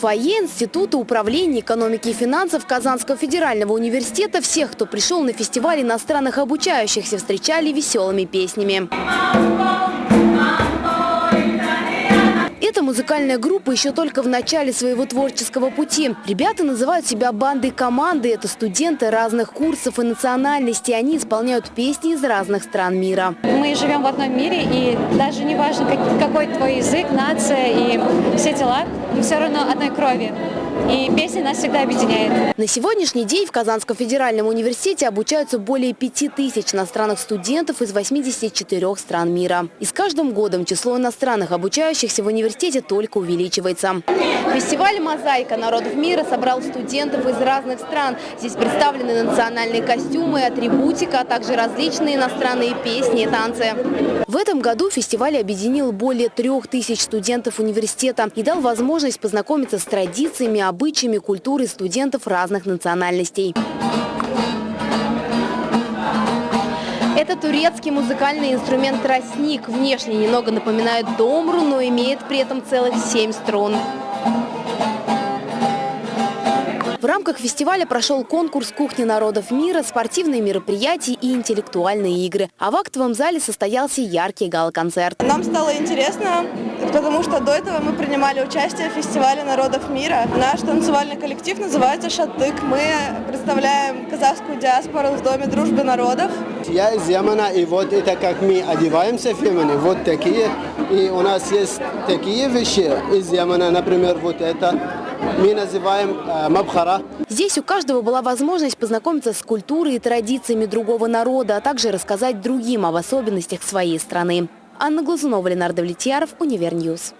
Фойе Института управления экономики и финансов Казанского федерального университета всех, кто пришел на фестиваль иностранных обучающихся, встречали веселыми песнями. Эта музыкальная группа еще только в начале своего творческого пути. Ребята называют себя бандой команды. Это студенты разных курсов и национальностей. Они исполняют песни из разных стран мира. Мы живем в одном мире, и даже не важно, какой твой язык, нация и все дела, мы все равно одной крови. И песня нас всегда объединяет. На сегодняшний день в Казанском федеральном университете обучаются более 5000 иностранных студентов из 84 стран мира. И с каждым годом число иностранных обучающихся в университете только увеличивается. Фестиваль «Мозаика народов мира» собрал студентов из разных стран. Здесь представлены национальные костюмы, атрибутика, а также различные иностранные песни и танцы. В этом году фестиваль объединил более трех тысяч студентов университета и дал возможность познакомиться с традициями, обычаями, культурой студентов разных национальностей. Это турецкий музыкальный инструмент тростник. Внешне немного напоминает домру, но имеет при этом целых семь струн. В рамках фестиваля прошел конкурс «Кухня народов мира», спортивные мероприятия и интеллектуальные игры. А в актовом зале состоялся яркий гала-концерт. Нам стало интересно, потому что до этого мы принимали участие в фестивале народов мира. Наш танцевальный коллектив называется «Шатык». Мы представляем казахскую диаспору в Доме дружбы народов. Я из Ямана, и вот это как мы одеваемся в Ямане, вот такие. И у нас есть такие вещи из Ямана, например, вот это мы называем э, мабхара. Здесь у каждого была возможность познакомиться с культурой и традициями другого народа, а также рассказать другим об особенностях своей страны. Анна Глазунова, Ленардо Влетьяров, Универньюз.